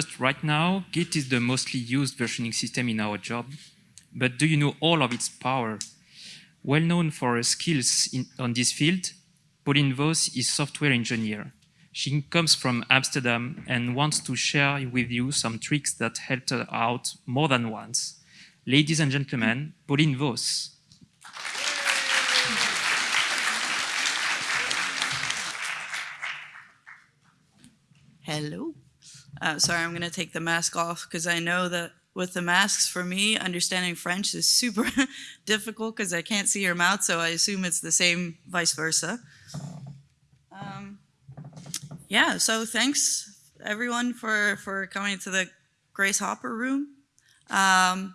just right now, Git is the mostly used versioning system in our job. But do you know all of its power? Well known for her skills in, on this field, Pauline Vos is software engineer. She comes from Amsterdam and wants to share with you some tricks that helped her out more than once. Ladies and gentlemen, Pauline Vos. Hello. Uh, sorry, I'm going to take the mask off because I know that with the masks, for me, understanding French is super difficult because I can't see your mouth, so I assume it's the same vice versa. Um, yeah, so thanks everyone for, for coming to the Grace Hopper room. Um,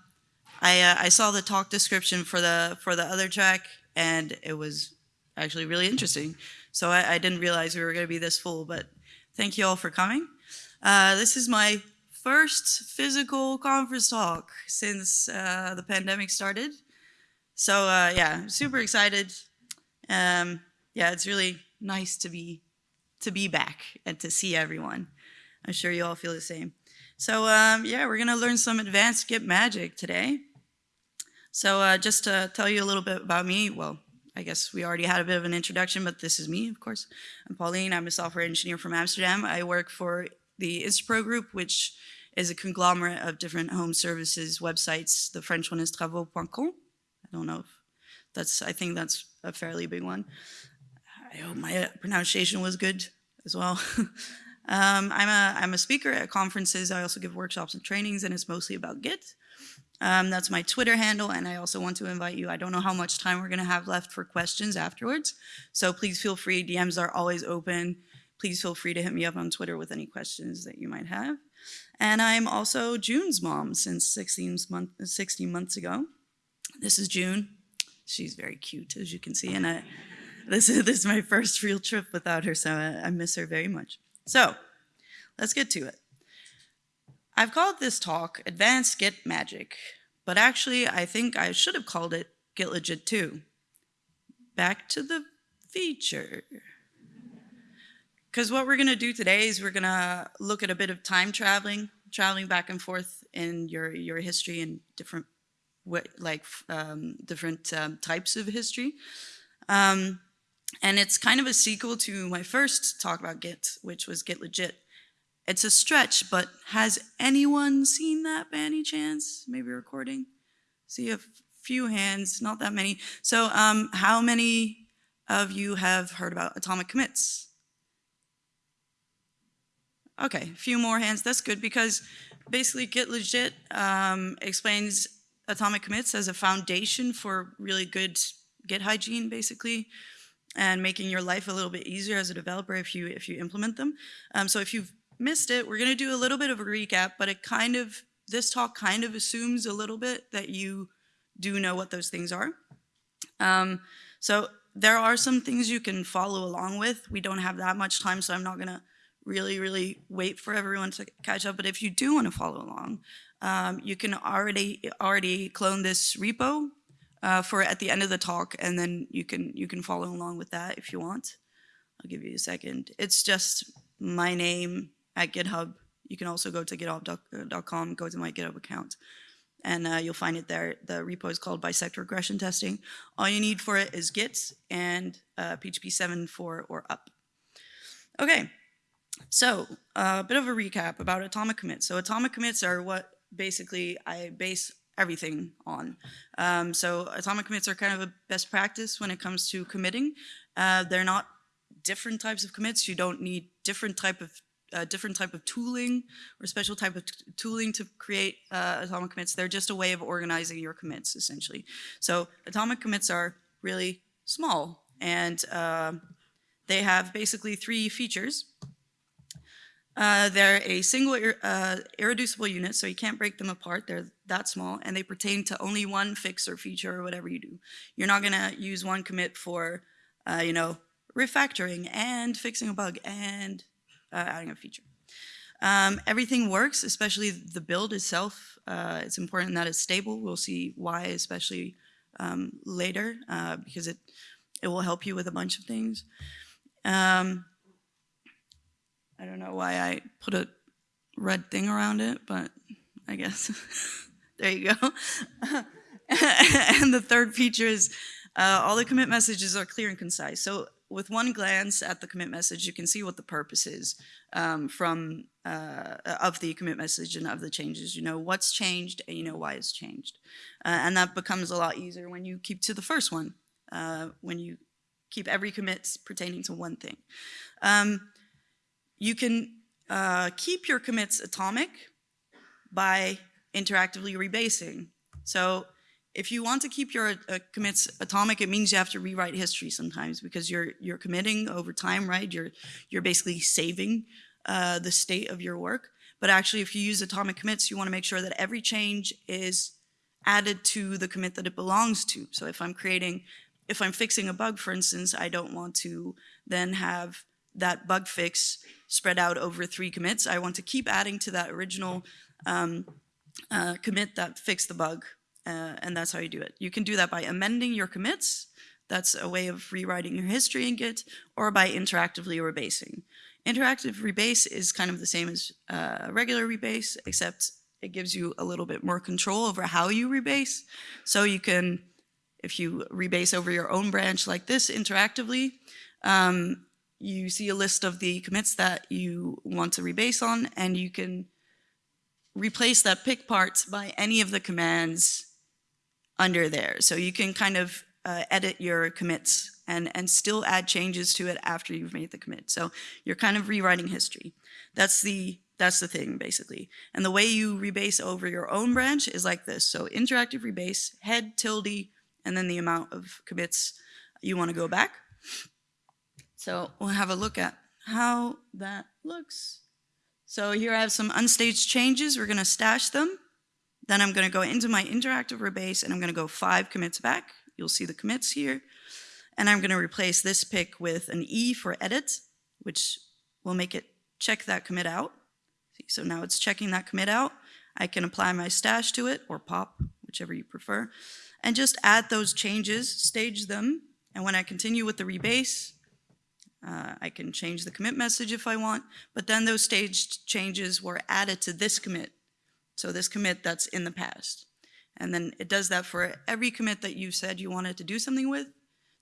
I, uh, I saw the talk description for the, for the other track and it was actually really interesting. So I, I didn't realize we were going to be this full, but thank you all for coming. Uh, this is my first physical conference talk since uh, the pandemic started. So uh, yeah, super excited. Um, yeah, it's really nice to be to be back and to see everyone. I'm sure you all feel the same. So um, yeah, we're gonna learn some advanced Git magic today. So uh, just to tell you a little bit about me, well, I guess we already had a bit of an introduction, but this is me, of course. I'm Pauline, I'm a software engineer from Amsterdam. I work for the Instapro group, which is a conglomerate of different home services websites. The French one is travaux.com. I don't know if that's, I think that's a fairly big one. I hope my pronunciation was good as well. um, I'm, a, I'm a speaker at conferences. I also give workshops and trainings, and it's mostly about Git. Um, that's my Twitter handle, and I also want to invite you. I don't know how much time we're going to have left for questions afterwards, so please feel free. DMs are always open please feel free to hit me up on Twitter with any questions that you might have. And I'm also June's mom since 16, month, 16 months ago. This is June. She's very cute, as you can see. And I, this, is, this is my first real trip without her, so I, I miss her very much. So let's get to it. I've called this talk Advanced Git Magic, but actually I think I should have called it Git Legit 2. Back to the feature. Because what we're going to do today is we're going to look at a bit of time traveling, traveling back and forth in your, your history and different like um, different um, types of history. Um, and it's kind of a sequel to my first talk about Git, which was Git Legit. It's a stretch, but has anyone seen that by any chance? Maybe recording? See a few hands, not that many. So um, how many of you have heard about atomic commits? Okay, a few more hands. That's good because basically Git Legit um, explains atomic commits as a foundation for really good Git hygiene, basically, and making your life a little bit easier as a developer if you if you implement them. Um, so if you've missed it, we're going to do a little bit of a recap, but it kind of this talk kind of assumes a little bit that you do know what those things are. Um, so there are some things you can follow along with. We don't have that much time, so I'm not going to really, really wait for everyone to catch up. But if you do want to follow along, um, you can already already clone this repo uh, for at the end of the talk, and then you can you can follow along with that if you want. I'll give you a second. It's just my name at GitHub. You can also go to github.com, go to my GitHub account, and uh, you'll find it there. The repo is called Bisect Regression Testing. All you need for it is Git and uh, PHP 7.4 or up. Okay, so a bit of a recap about atomic commits. So atomic commits are what basically I base everything on. Um, so atomic commits are kind of a best practice when it comes to committing. Uh, they're not different types of commits. You don't need different type of uh, different type of tooling or special type of tooling to create uh, atomic commits. They're just a way of organizing your commits essentially. So atomic commits are really small and uh, they have basically three features. Uh, they're a single uh, irreducible unit, so you can't break them apart. They're that small, and they pertain to only one fix or feature or whatever you do. You're not going to use one commit for, uh, you know, refactoring and fixing a bug and uh, adding a feature. Um, everything works, especially the build itself. Uh, it's important that it's stable. We'll see why, especially um, later, because it, it will help you with a bunch of things. Um, I don't know why I put a red thing around it, but I guess there you go. and the third feature is uh, all the commit messages are clear and concise. So with one glance at the commit message, you can see what the purpose is um, from uh, of the commit message and of the changes. You know what's changed and you know why it's changed. Uh, and that becomes a lot easier when you keep to the first one, uh, when you keep every commit pertaining to one thing. Um, you can uh, keep your commits atomic by interactively rebasing. So if you want to keep your uh, commits atomic, it means you have to rewrite history sometimes because you're you're committing over time, right? You're you're basically saving uh, the state of your work. But actually, if you use atomic commits, you want to make sure that every change is added to the commit that it belongs to. So if I'm creating, if I'm fixing a bug, for instance, I don't want to then have that bug fix spread out over three commits. I want to keep adding to that original um, uh, commit that fixed the bug, uh, and that's how you do it. You can do that by amending your commits. That's a way of rewriting your history in Git, or by interactively rebasing. Interactive rebase is kind of the same as uh, regular rebase, except it gives you a little bit more control over how you rebase. So you can, if you rebase over your own branch like this interactively, um, you see a list of the commits that you want to rebase on, and you can replace that pick part by any of the commands under there. So you can kind of uh, edit your commits and, and still add changes to it after you've made the commit. So you're kind of rewriting history. That's the, that's the thing, basically. And the way you rebase over your own branch is like this. So interactive rebase, head, tilde, and then the amount of commits you want to go back. So we'll have a look at how that looks. So here I have some unstaged changes. We're going to stash them. Then I'm going to go into my interactive rebase and I'm going to go five commits back. You'll see the commits here. And I'm going to replace this pick with an E for edit, which will make it check that commit out. See, So now it's checking that commit out. I can apply my stash to it or pop, whichever you prefer, and just add those changes, stage them. And when I continue with the rebase, uh, I can change the commit message if I want, but then those staged changes were added to this commit. So this commit that's in the past. And then it does that for every commit that you said you wanted to do something with.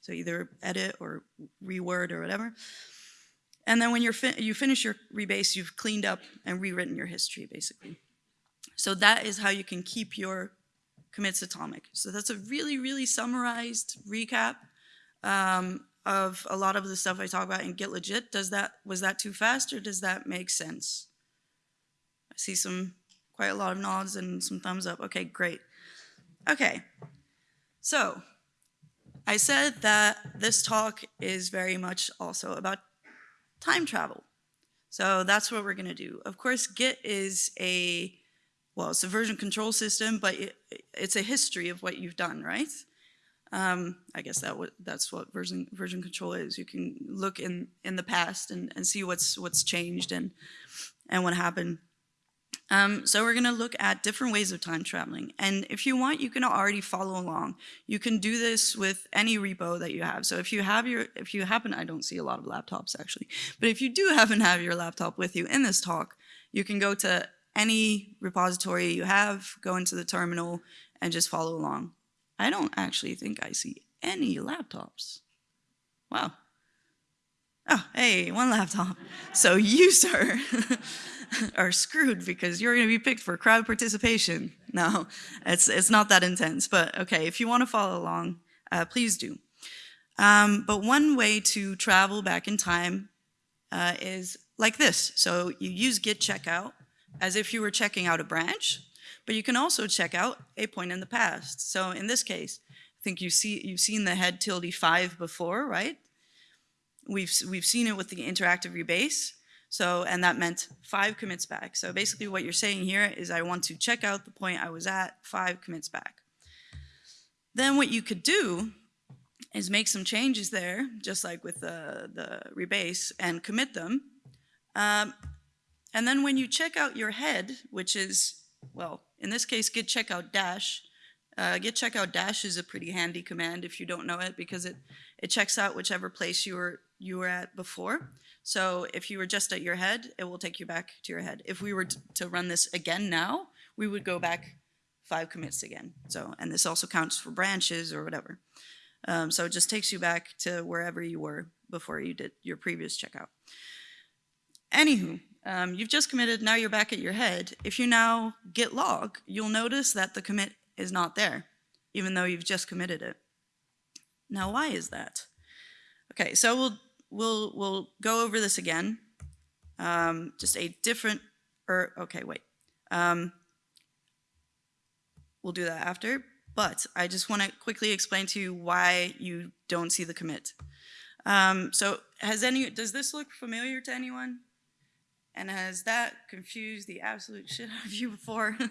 So either edit or reword or whatever. And then when you're fi you finish your rebase, you've cleaned up and rewritten your history, basically. So that is how you can keep your commits atomic. So that's a really, really summarized recap. Um, of a lot of the stuff I talk about in Git Legit. Does that, was that too fast or does that make sense? I see some, quite a lot of nods and some thumbs up. Okay, great. Okay, so I said that this talk is very much also about time travel. So that's what we're gonna do. Of course, Git is a, well, it's a version control system, but it, it's a history of what you've done, right? Um, I guess that that's what version version control is. You can look in in the past and, and see what's what's changed and and what happened. Um, so we're going to look at different ways of time traveling. And if you want, you can already follow along. You can do this with any repo that you have. So if you have your, if you happen, I don't see a lot of laptops actually, but if you do happen to have your laptop with you in this talk, you can go to any repository you have, go into the terminal, and just follow along. I don't actually think I see any laptops. Wow. Oh, hey, one laptop. So you, sir, are screwed because you're going to be picked for crowd participation. No, it's, it's not that intense. But okay, if you want to follow along, uh, please do. Um, but one way to travel back in time uh, is like this. So you use git checkout as if you were checking out a branch. But you can also check out a point in the past. So in this case, I think you see, you've seen the head tilde 5 before, right? We've, we've seen it with the interactive rebase. So, and that meant five commits back. So basically what you're saying here is I want to check out the point I was at, five commits back. Then what you could do is make some changes there, just like with the, the rebase, and commit them. Um, and then when you check out your head, which is, well, in this case, git checkout dash, Uh, git checkout dash is a pretty handy command if you don't know it because it, it checks out whichever place you were, you were at before. So if you were just at your head, it will take you back to your head. If we were to run this again now, we would go back five commits again. So, and this also counts for branches or whatever. Um, so it just takes you back to wherever you were before you did your previous checkout. Anywho, um, you've just committed, now you're back at your head. If you now git log, you'll notice that the commit is not there, even though you've just committed it. Now, why is that? Okay, so we'll we'll we'll go over this again. Um, just a different, or okay, wait. Um, we'll do that after. But I just want to quickly explain to you why you don't see the commit. Um, so has any, does this look familiar to anyone? And has that confused the absolute shit out of you before?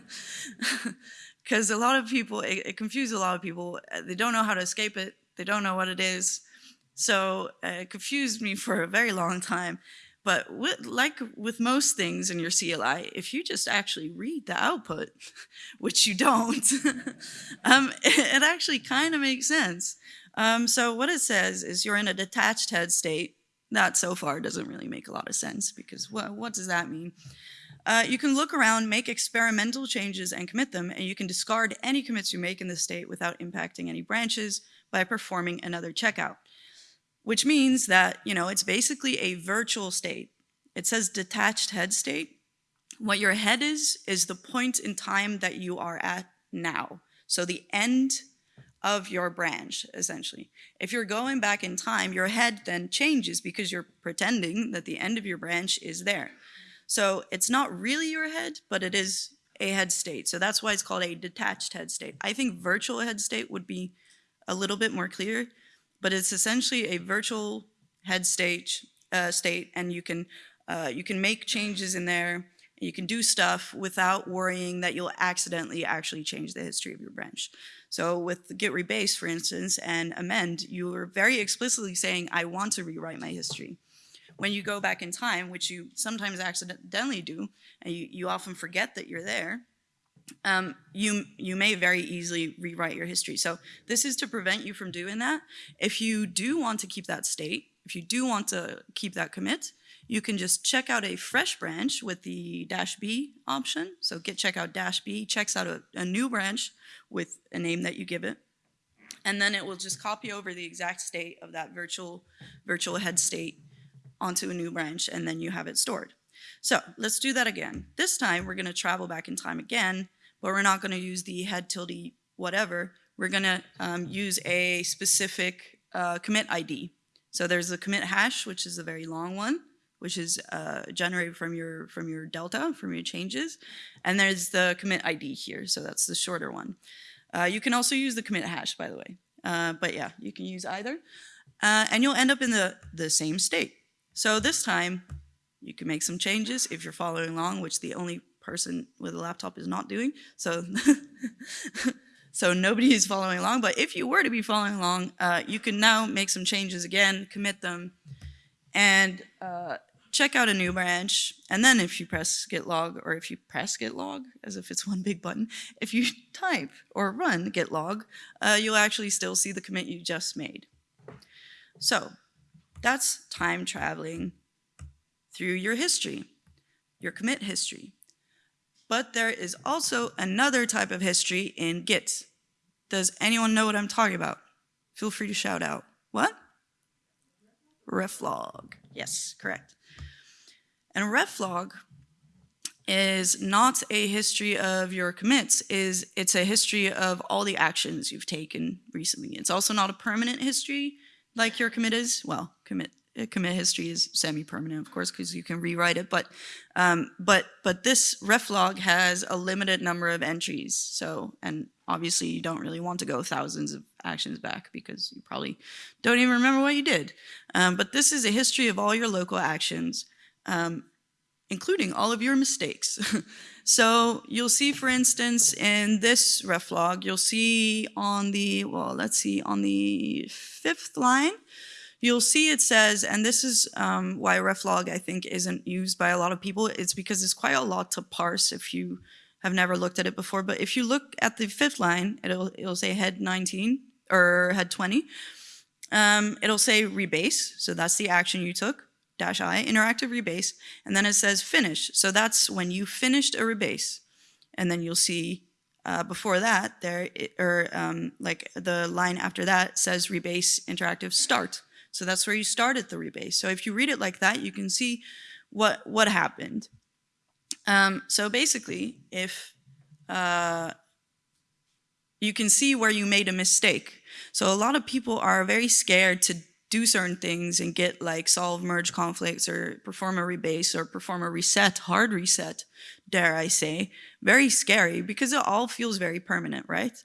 Because a lot of people, it, it confused a lot of people. Uh, They don't know how to escape it. They don't know what it is. So uh, it confused me for a very long time. But with, like with most things in your CLI, if you just actually read the output, which you don't, um, it, it actually kind of makes sense. Um, so what it says is you're in a detached head state. That so far doesn't really make a lot of sense because what, what does that mean? Uh, you can look around, make experimental changes and commit them, and you can discard any commits you make in the state without impacting any branches by performing another checkout which means that, you know, it's basically a virtual state. It says detached head state. What your head is, is the point in time that you are at now. So the end of your branch, essentially. If you're going back in time, your head then changes because you're pretending that the end of your branch is there. So it's not really your head, but it is a head state. So that's why it's called a detached head state. I think virtual head state would be a little bit more clear but it's essentially a virtual head state, uh, state and you can, uh, you can make changes in there, you can do stuff without worrying that you'll accidentally actually change the history of your branch. So with git rebase, for instance, and amend, you are very explicitly saying, I want to rewrite my history. When you go back in time, which you sometimes accidentally do, and you, you often forget that you're there, um, you, you may very easily rewrite your history. So this is to prevent you from doing that. If you do want to keep that state, if you do want to keep that commit, you can just check out a fresh branch with the dash B option. So git checkout dash B checks out a, a new branch with a name that you give it. And then it will just copy over the exact state of that virtual, virtual head state onto a new branch, and then you have it stored. So let's do that again. This time we're gonna travel back in time again, but we're not gonna use the head tilde whatever. We're gonna um, use a specific uh, commit ID. So there's a commit hash, which is a very long one, which is uh, generated from your from your delta, from your changes. And there's the commit ID here, so that's the shorter one. Uh, you can also use the commit hash, by the way. Uh, but yeah, you can use either. Uh, and you'll end up in the, the same state. So this time, you can make some changes if you're following along, which the only person with a laptop is not doing. So, so nobody is following along. But if you were to be following along, uh, you can now make some changes again, commit them, and uh, check out a new branch. And then if you press git log, or if you press git log, as if it's one big button, if you type or run git log, uh, you'll actually still see the commit you just made. So that's time traveling through your history, your commit history. But there is also another type of history in Git. Does anyone know what I'm talking about? Feel free to shout out. What? Reflog. Yes, correct. And reflog is not a history of your commits, is it's a history of all the actions you've taken recently. It's also not a permanent history like your commit is. Well, commit uh, commit history is semi-permanent, of course, because you can rewrite it. But um, but but this reflog has a limited number of entries. So and obviously you don't really want to go thousands of actions back because you probably don't even remember what you did. Um, but this is a history of all your local actions, um, including all of your mistakes. so you'll see, for instance, in this reflog, you'll see on the well, let's see, on the fifth line you'll see it says, and this is um, why reflog I think isn't used by a lot of people, it's because it's quite a lot to parse if you have never looked at it before, but if you look at the fifth line, it'll, it'll say head 19 or head 20. Um, it'll say rebase, so that's the action you took, dash I, interactive rebase, and then it says finish. So that's when you finished a rebase. And then you'll see uh, before that, there, it, or um, like the line after that says rebase interactive start. So that's where you started the rebase. So if you read it like that, you can see what, what happened. Um, so basically, if uh, you can see where you made a mistake. So a lot of people are very scared to do certain things and get like solve merge conflicts or perform a rebase or perform a reset, hard reset, dare I say. Very scary because it all feels very permanent, right?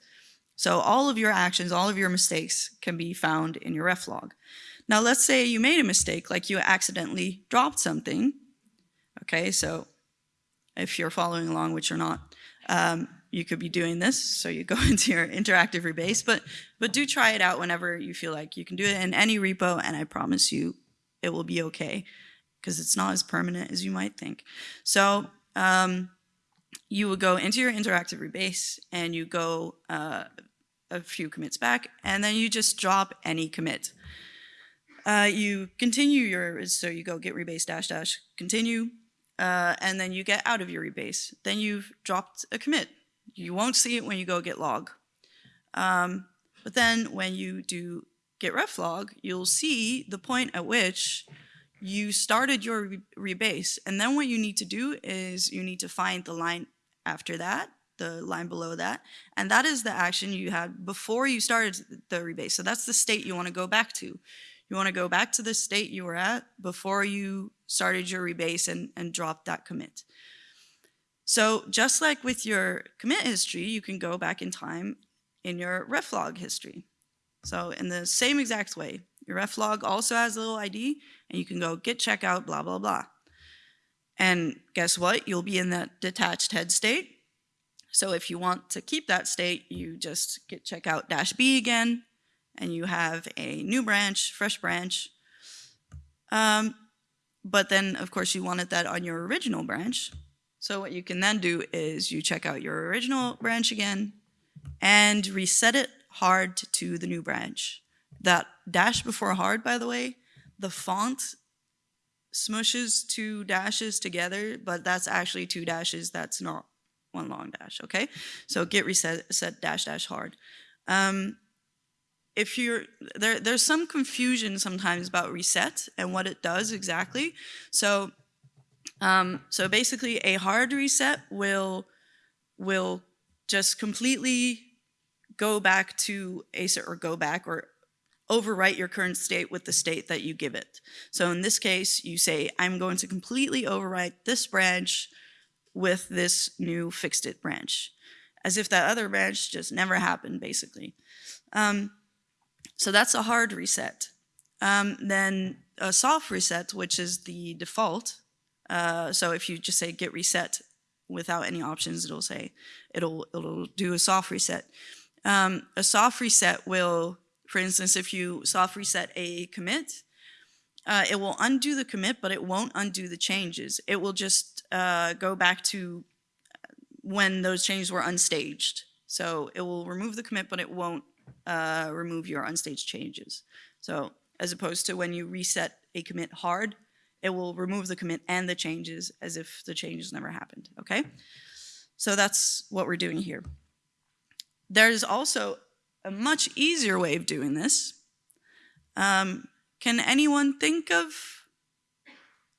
So all of your actions, all of your mistakes can be found in your ref log. Now let's say you made a mistake, like you accidentally dropped something. Okay, so if you're following along, which you're not, um, you could be doing this. So you go into your interactive rebase, but, but do try it out whenever you feel like you can do it in any repo, and I promise you it will be okay because it's not as permanent as you might think. So um, you would go into your interactive rebase and you go uh, a few commits back, and then you just drop any commit. Uh, you continue your, so you go git rebase dash dash continue, uh, and then you get out of your rebase. Then you've dropped a commit. You won't see it when you go git log. Um, but then when you do git ref log, you'll see the point at which you started your re rebase. And then what you need to do is you need to find the line after that, the line below that. And that is the action you had before you started the rebase. So that's the state you want to go back to. You want to go back to the state you were at before you started your rebase and, and dropped that commit. So just like with your commit history, you can go back in time in your reflog history. So in the same exact way, your reflog also has a little ID and you can go git checkout, blah, blah, blah. And guess what? You'll be in that detached head state. So if you want to keep that state, you just git checkout dash B again, and you have a new branch, fresh branch. Um, but then, of course, you wanted that on your original branch. So what you can then do is you check out your original branch again and reset it hard to the new branch. That dash before hard, by the way, the font smushes two dashes together, but that's actually two dashes. That's not one long dash, okay? So git reset set dash dash hard. Um, if you're there there's some confusion sometimes about reset and what it does exactly so um, so basically a hard reset will will just completely go back to ACER or go back or overwrite your current state with the state that you give it. So in this case, you say, I'm going to completely overwrite this branch with this new fixed it branch, as if that other branch just never happened, basically. Um, so that's a hard reset. Um, then a soft reset, which is the default. Uh, so if you just say git reset without any options, it'll say, it'll, it'll do a soft reset. Um, a soft reset will, for instance, if you soft reset a commit, uh, it will undo the commit, but it won't undo the changes. It will just uh, go back to when those changes were unstaged. So it will remove the commit, but it won't uh, remove your unstaged changes. So as opposed to when you reset a commit hard, it will remove the commit and the changes as if the changes never happened, okay? So that's what we're doing here. There's also a much easier way of doing this. Um, can anyone think of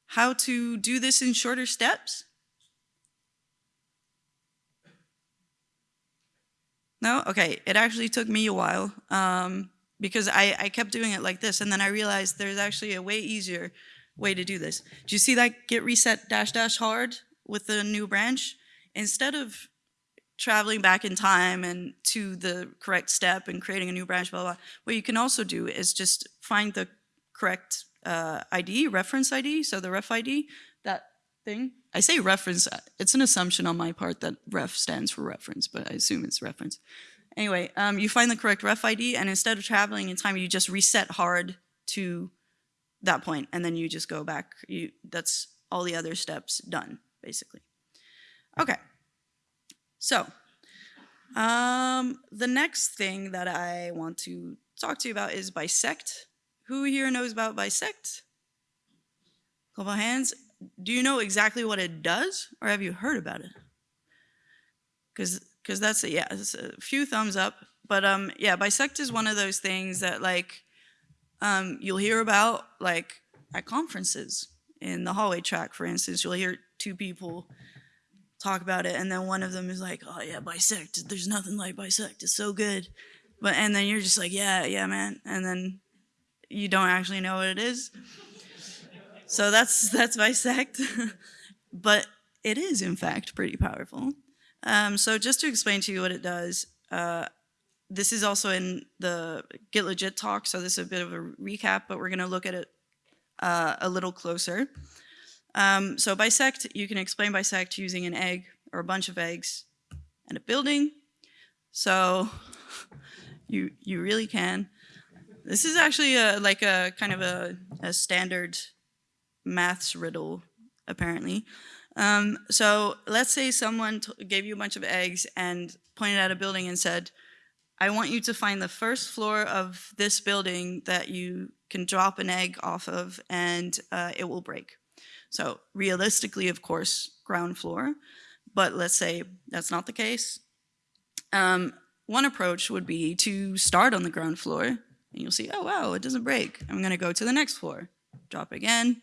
how to do this in shorter steps? No? Okay, it actually took me a while um, because I, I kept doing it like this and then I realized there's actually a way easier way to do this. Do you see that git reset dash dash hard with the new branch? Instead of traveling back in time and to the correct step and creating a new branch, blah, blah, blah. what you can also do is just find the correct uh, ID, reference ID, so the ref ID, that thing. I say reference, it's an assumption on my part that ref stands for reference, but I assume it's reference. Anyway, um, you find the correct ref ID and instead of traveling in time, you just reset hard to that point and then you just go back. You, that's all the other steps done, basically. Okay. So, um, the next thing that I want to talk to you about is bisect. Who here knows about bisect? Couple hands. Do you know exactly what it does, or have you heard about it? Because because that's a, yeah, a few thumbs up. But um, yeah, bisect is one of those things that like um, you'll hear about like at conferences in the hallway track, for instance. You'll hear two people talk about it, and then one of them is like, "Oh yeah, bisect. There's nothing like bisect. It's so good." But and then you're just like, "Yeah, yeah, man," and then you don't actually know what it is. So that's that's bisect, but it is in fact pretty powerful. Um, so just to explain to you what it does, uh, this is also in the Git Legit talk, so this is a bit of a recap, but we're going to look at it uh, a little closer. Um, so bisect, you can explain bisect using an egg or a bunch of eggs and a building. So you you really can. This is actually a, like a kind of a, a standard maths riddle, apparently. Um, so let's say someone gave you a bunch of eggs and pointed at a building and said, I want you to find the first floor of this building that you can drop an egg off of and uh, it will break. So realistically, of course, ground floor, but let's say that's not the case. Um, one approach would be to start on the ground floor and you'll see, oh wow, it doesn't break. I'm gonna go to the next floor, drop again,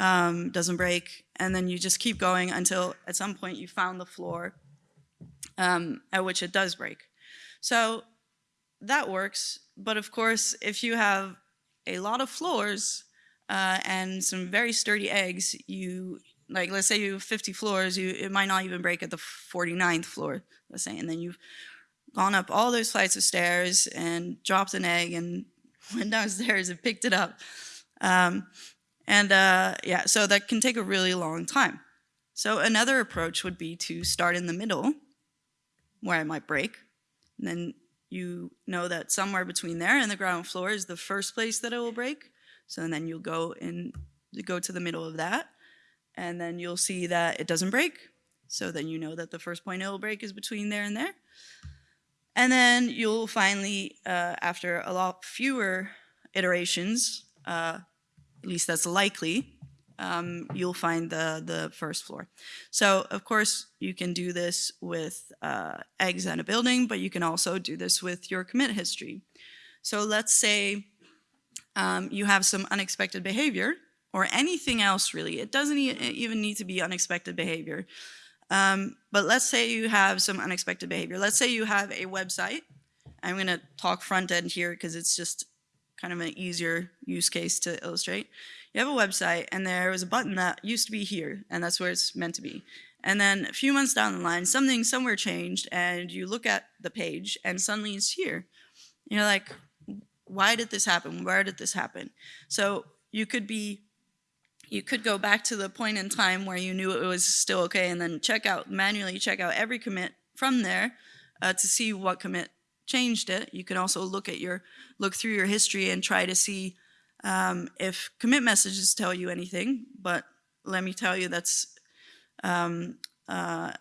um, doesn't break, and then you just keep going until at some point you found the floor um, at which it does break. So that works, but of course, if you have a lot of floors uh, and some very sturdy eggs, you like let's say you have 50 floors, you it might not even break at the 49th floor, let's say, and then you've gone up all those flights of stairs and dropped an egg and went downstairs and picked it up. Um, and uh, yeah, so that can take a really long time. So another approach would be to start in the middle, where I might break, and then you know that somewhere between there and the ground floor is the first place that it will break. So then you'll go in, go to the middle of that, and then you'll see that it doesn't break. So then you know that the first point it will break is between there and there. And then you'll finally, uh, after a lot fewer iterations, uh, at least that's likely, um, you'll find the, the first floor. So of course you can do this with uh, eggs and a building, but you can also do this with your commit history. So let's say um, you have some unexpected behavior or anything else really. It doesn't e even need to be unexpected behavior. Um, but let's say you have some unexpected behavior. Let's say you have a website. I'm going to talk front end here because it's just kind of an easier use case to illustrate. You have a website and there was a button that used to be here and that's where it's meant to be. And then a few months down the line, something somewhere changed and you look at the page and suddenly it's here. You're like, why did this happen? Where did this happen? So you could be, you could go back to the point in time where you knew it was still okay and then check out, manually check out every commit from there uh, to see what commit changed it. You can also look at your, look through your history and try to see um, if commit messages tell you anything, but let me tell you that's, um, uh,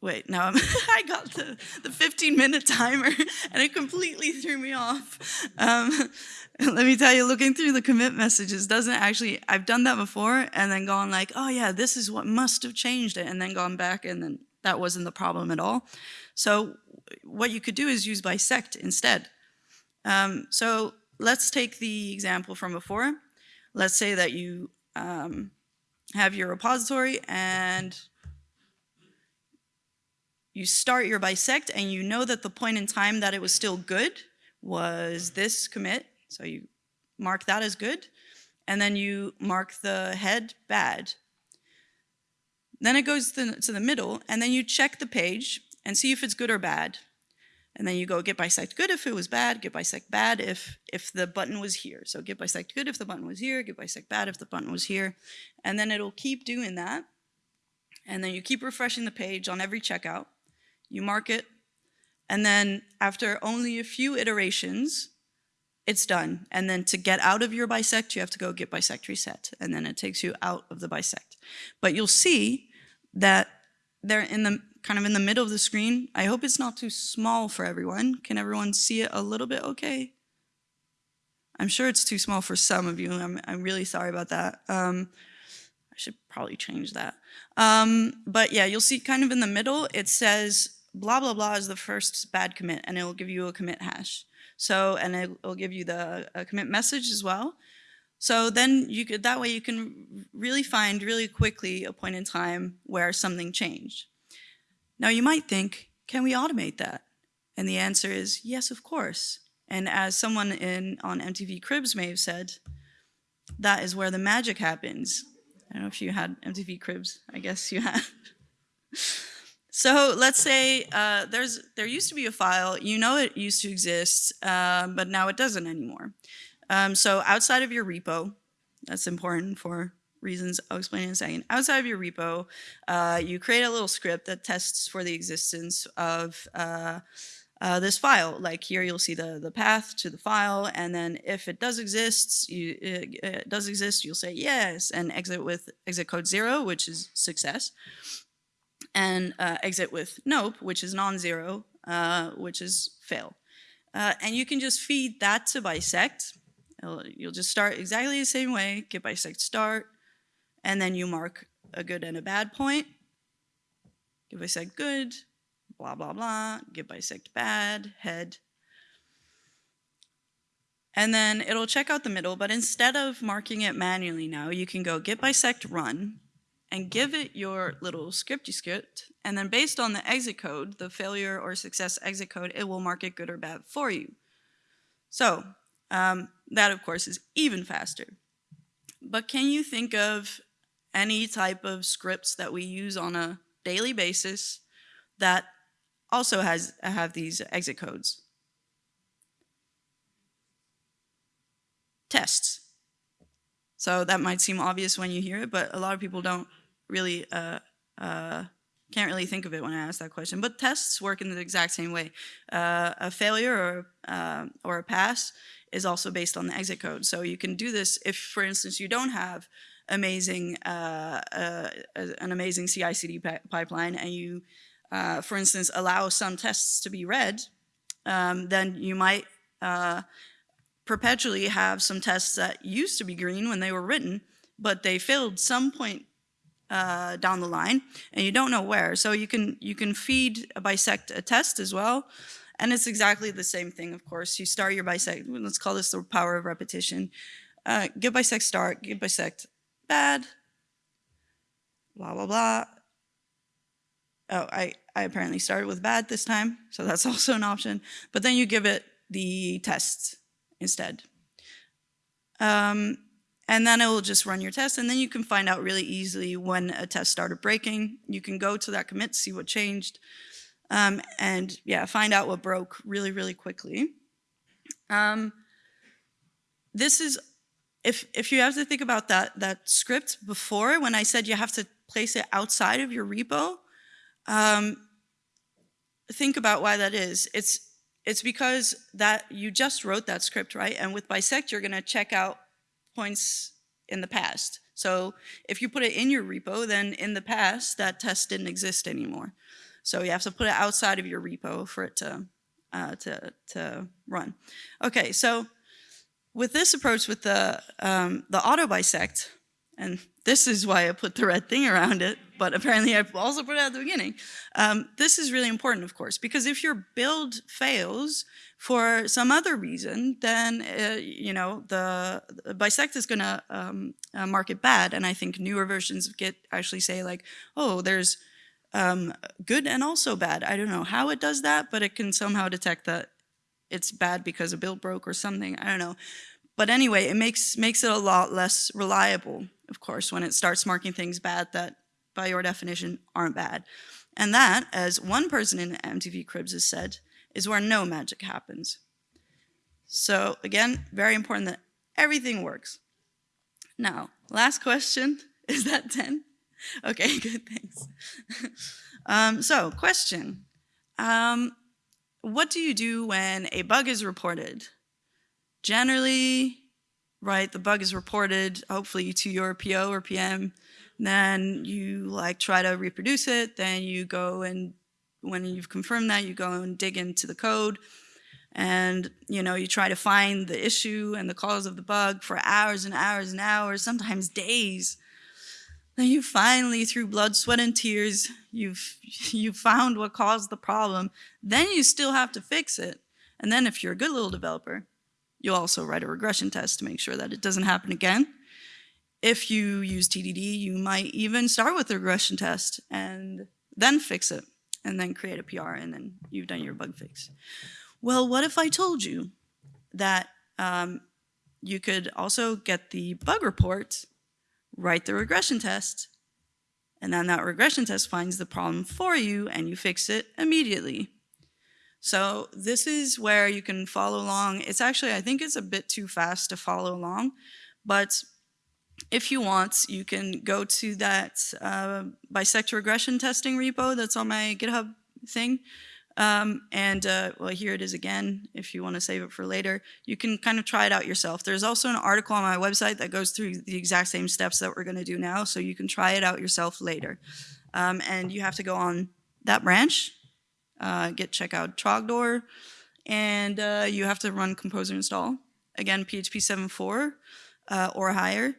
wait, now I'm I got the, the 15 minute timer and it completely threw me off. Um, let me tell you, looking through the commit messages doesn't actually, I've done that before and then gone like, oh yeah, this is what must have changed it and then gone back and then that wasn't the problem at all. So what you could do is use bisect instead. Um, so let's take the example from before. Let's say that you um, have your repository and you start your bisect and you know that the point in time that it was still good was this commit. So you mark that as good. And then you mark the head bad. Then it goes to the, to the middle and then you check the page and see if it's good or bad. And then you go git bisect good if it was bad, git bisect bad if, if the button was here. So git bisect good if the button was here, git bisect bad if the button was here. And then it'll keep doing that. And then you keep refreshing the page on every checkout. You mark it. And then after only a few iterations, it's done. And then to get out of your bisect, you have to go git bisect reset. And then it takes you out of the bisect. But you'll see that there in the kind of in the middle of the screen. I hope it's not too small for everyone. Can everyone see it a little bit okay? I'm sure it's too small for some of you. I'm, I'm really sorry about that. Um, I should probably change that. Um, but yeah, you'll see kind of in the middle, it says blah, blah, blah is the first bad commit, and it will give you a commit hash. So, and it will give you the commit message as well. So then you could, that way you can really find really quickly a point in time where something changed. Now you might think, can we automate that? And the answer is yes, of course. And as someone in on MTV Cribs may have said, that is where the magic happens. I don't know if you had MTV Cribs. I guess you had. so let's say uh, there's there used to be a file. You know it used to exist, uh, but now it doesn't anymore. Um, so outside of your repo, that's important for reasons I'll explain in a second. Outside of your repo, uh, you create a little script that tests for the existence of uh, uh, this file. Like here, you'll see the, the path to the file, and then if it does exist, you, it, it does exist, you'll say yes, and exit with exit code zero, which is success, and uh, exit with nope, which is non-zero, uh, which is fail. Uh, and you can just feed that to bisect. You'll just start exactly the same way, git bisect start, and then you mark a good and a bad point. git bisect good, blah, blah, blah, git bisect bad, head. And then it'll check out the middle, but instead of marking it manually now, you can go git bisect run and give it your little scripty script. And then based on the exit code, the failure or success exit code, it will mark it good or bad for you. So um, that of course is even faster. But can you think of any type of scripts that we use on a daily basis that also has have these exit codes. Tests. So that might seem obvious when you hear it, but a lot of people don't really, uh, uh, can't really think of it when I ask that question. But tests work in the exact same way. Uh, a failure or, uh, or a pass is also based on the exit code. So you can do this if, for instance, you don't have amazing, uh, uh, an amazing CI/CD pipeline and you uh, for instance, allow some tests to be red, um, then you might uh, perpetually have some tests that used to be green when they were written, but they failed some point uh, down the line, and you don't know where. So you can you can feed a bisect a test as well, and it's exactly the same thing. Of course, you start your bisect. Let's call this the power of repetition. Uh, git bisect start, git bisect bad, blah blah blah. Oh, I I apparently started with bad this time, so that's also an option. But then you give it the tests instead. Um, and then it will just run your test, and then you can find out really easily when a test started breaking. You can go to that commit, see what changed, um, and yeah, find out what broke really, really quickly. Um, this is, if, if you have to think about that, that script before, when I said you have to place it outside of your repo, um, think about why that is. It's it's because that you just wrote that script, right? And with bisect, you're going to check out points in the past. So if you put it in your repo, then in the past, that test didn't exist anymore. So you have to put it outside of your repo for it to, uh, to, to run. Okay, so with this approach with the, um, the auto bisect, and this is why I put the red thing around it, but apparently I also put it at the beginning. Um, this is really important, of course, because if your build fails for some other reason, then, uh, you know, the, the bisect is gonna um, uh, mark it bad. And I think newer versions of Git actually say like, oh, there's um, good and also bad. I don't know how it does that, but it can somehow detect that it's bad because a bill broke or something. I don't know. But anyway, it makes, makes it a lot less reliable of course, when it starts marking things bad that, by your definition, aren't bad. And that, as one person in MTV Cribs has said, is where no magic happens. So again, very important that everything works. Now, last question, is that 10? Okay, good, thanks. um, so, question. Um, what do you do when a bug is reported? Generally, right? The bug is reported, hopefully to your PO or PM. Then you like try to reproduce it. Then you go and when you've confirmed that, you go and dig into the code and you know you try to find the issue and the cause of the bug for hours and hours and hours sometimes days then you finally through blood sweat and tears you've you found what caused the problem. Then you still have to fix it. And then if you're a good little developer you'll also write a regression test to make sure that it doesn't happen again. If you use tdd you might even start with a regression test and then fix it and then create a pr and then you've done your bug fix. Well, what if I told you that um, you could also get the bug report, write the regression test, and then that regression test finds the problem for you and you fix it immediately. So this is where you can follow along. It's actually, I think it's a bit too fast to follow along, but if you want, you can go to that uh, bisect regression testing repo that's on my GitHub thing. Um, and uh, well, here it is again, if you want to save it for later. You can kind of try it out yourself. There's also an article on my website that goes through the exact same steps that we're going to do now, so you can try it out yourself later. Um, and you have to go on that branch, uh, git check out Trogdor, and uh, you have to run composer install. Again, PHP 7.4 uh, or higher.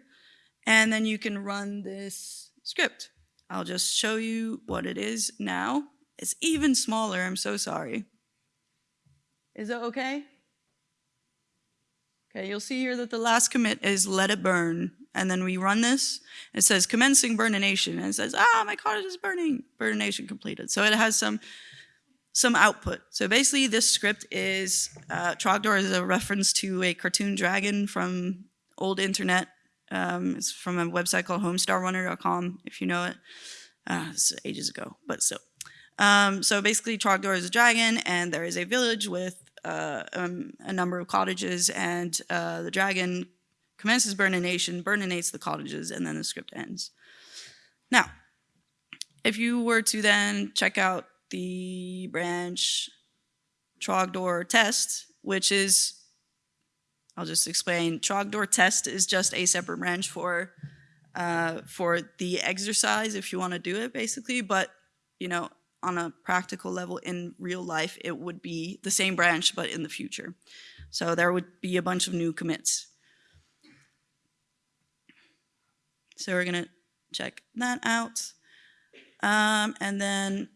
And then you can run this script. I'll just show you what it is now. It's even smaller, I'm so sorry. Is it okay? Okay, you'll see here that the last commit is let it burn. And then we run this, it says commencing burnination, and it says, ah, my cottage is burning, burnination completed. So it has some some output. So basically this script is, uh, Trogdor is a reference to a cartoon dragon from old internet. Um, it's from a website called homestarrunner.com, if you know it. Uh, it's ages ago, but so. Um, so basically Trogdor is a dragon and there is a village with uh, um, a number of cottages and uh, the dragon commences burnination, burninates the cottages, and then the script ends. Now, if you were to then check out the branch Trogdor test, which is, I'll just explain, Trogdor test is just a separate branch for uh, for the exercise if you want to do it basically, but you know, on a practical level in real life, it would be the same branch, but in the future. So there would be a bunch of new commits. So we're gonna check that out. Um, and then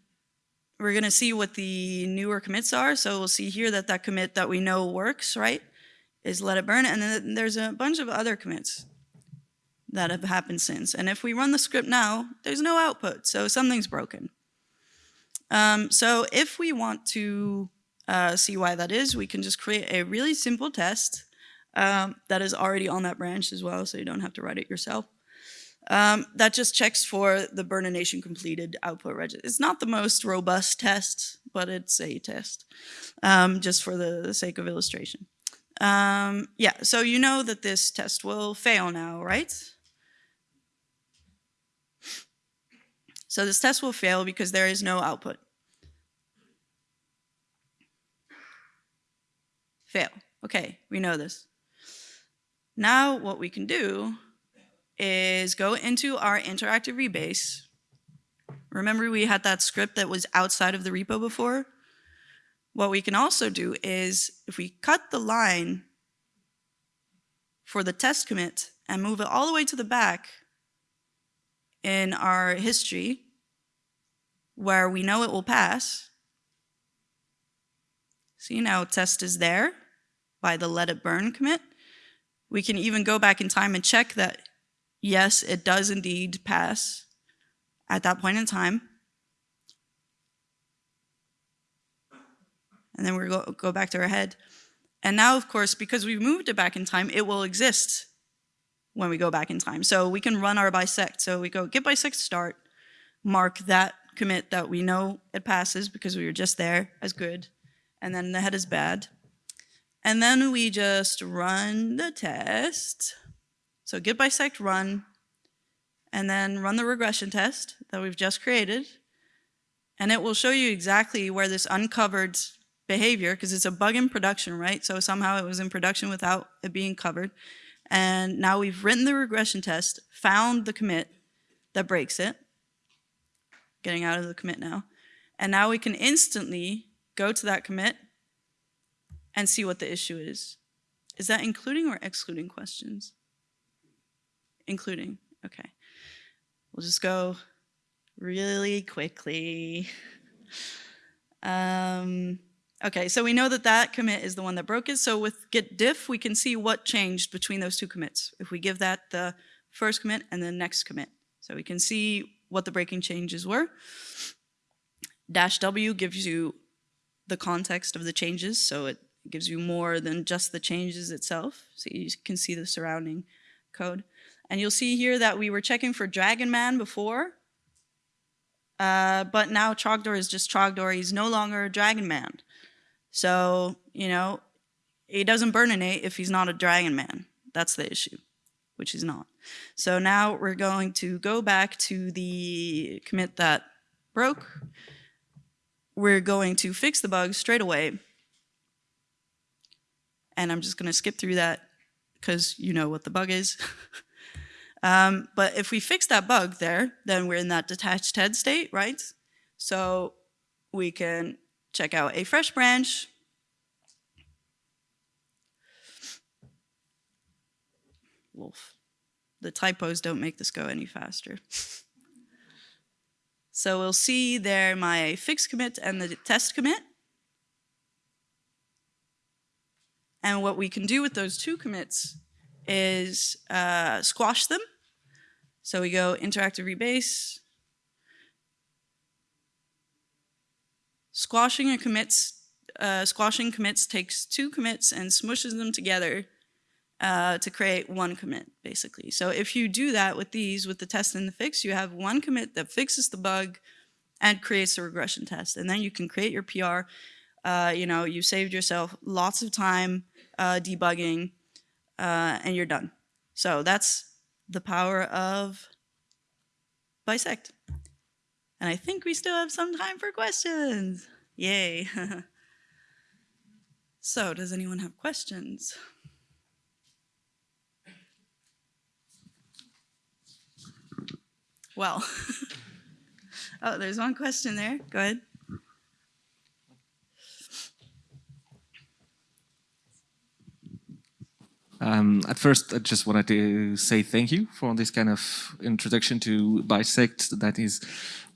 we're gonna see what the newer commits are. So we'll see here that that commit that we know works, right, is let it burn. And then there's a bunch of other commits that have happened since. And if we run the script now, there's no output, so something's broken. Um, so if we want to uh, see why that is, we can just create a really simple test um, that is already on that branch as well, so you don't have to write it yourself. Um, that just checks for the burnination completed output register. It's not the most robust test, but it's a test, um, just for the sake of illustration. Um, yeah, so you know that this test will fail now, right? So this test will fail because there is no output. Fail. Okay, we know this. Now what we can do is go into our interactive rebase. Remember we had that script that was outside of the repo before? What we can also do is if we cut the line for the test commit and move it all the way to the back in our history, where we know it will pass. See now test is there by the let it burn commit. We can even go back in time and check that yes, it does indeed pass at that point in time. And then we go, go back to our head. And now, of course, because we've moved it back in time, it will exist when we go back in time. So we can run our bisect. So we go git bisect start, mark that commit that we know it passes because we were just there as good, and then the head is bad. And then we just run the test. So git bisect run, and then run the regression test that we've just created. And it will show you exactly where this uncovered behavior, because it's a bug in production, right? So somehow it was in production without it being covered. And now we've written the regression test, found the commit, that breaks it. Getting out of the commit now. And now we can instantly go to that commit and see what the issue is. Is that including or excluding questions? Including, okay. We'll just go really quickly. Um, okay, so we know that that commit is the one that broke it. So with git diff, we can see what changed between those two commits. If we give that the first commit and the next commit. So we can see what the breaking changes were. Dash W gives you the context of the changes, so it gives you more than just the changes itself. So you can see the surrounding code. And you'll see here that we were checking for Dragon Man before, uh, but now Trogdor is just Trogdor. He's no longer a Dragon Man. So, you know, he doesn't burninate if he's not a Dragon Man. That's the issue, which is not. So now we're going to go back to the commit that broke. We're going to fix the bug straight away. And I'm just going to skip through that because you know what the bug is. Um, but if we fix that bug there, then we're in that detached head state, right? So we can check out a fresh branch. Wolf. The typos don't make this go any faster. so we'll see there my fix commit and the test commit. And what we can do with those two commits is uh, squash them. So we go interactive rebase. Squashing a commits, uh, squashing commits takes two commits and smushes them together uh, to create one commit, basically. So if you do that with these, with the test and the fix, you have one commit that fixes the bug and creates a regression test. And then you can create your PR. Uh, you know, you saved yourself lots of time uh, debugging uh, and you're done. So that's the power of bisect. And I think we still have some time for questions. Yay. so does anyone have questions? Well, oh, there's one question there. Go ahead. Um, at first, I just wanted to say thank you for this kind of introduction to Bisect. That is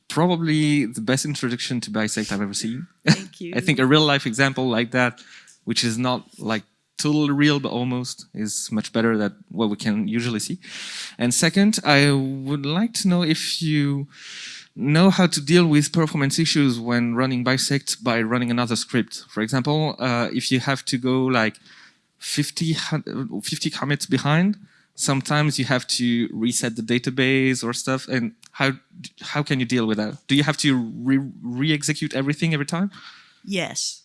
probably the best introduction to Bisect I've ever seen. Thank you. I think a real life example like that, which is not like totally real, but almost, is much better than what we can usually see. And second, I would like to know if you know how to deal with performance issues when running Bisect by running another script. For example, uh, if you have to go like 50, 50 commits behind, sometimes you have to reset the database or stuff. And how how can you deal with that? Do you have to re-execute re everything every time? Yes.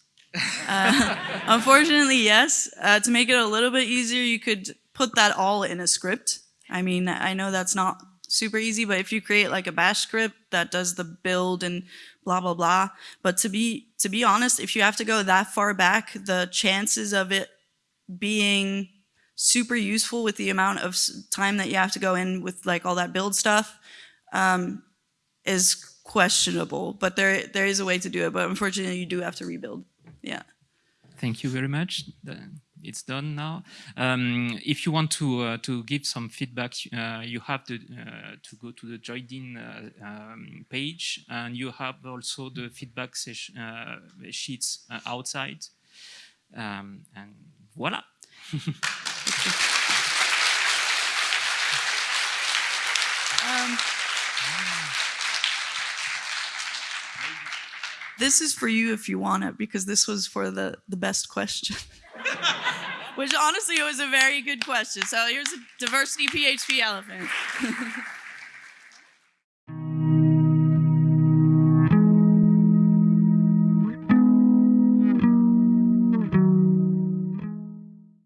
Uh, unfortunately, yes. Uh, to make it a little bit easier, you could put that all in a script. I mean, I know that's not super easy, but if you create like a bash script that does the build and blah, blah, blah. But to be, to be honest, if you have to go that far back, the chances of it being super useful with the amount of time that you have to go in with like all that build stuff um, is questionable. But there there is a way to do it. But unfortunately, you do have to rebuild. Yeah. Thank you very much. It's done now. Um, if you want to uh, to give some feedback, uh, you have to uh, to go to the Join uh, um, page, and you have also the feedback uh, sheets uh, outside. Um, and Voilà. um, this is for you if you want it, because this was for the, the best question. Which honestly it was a very good question. So here's a diversity PHP elephant.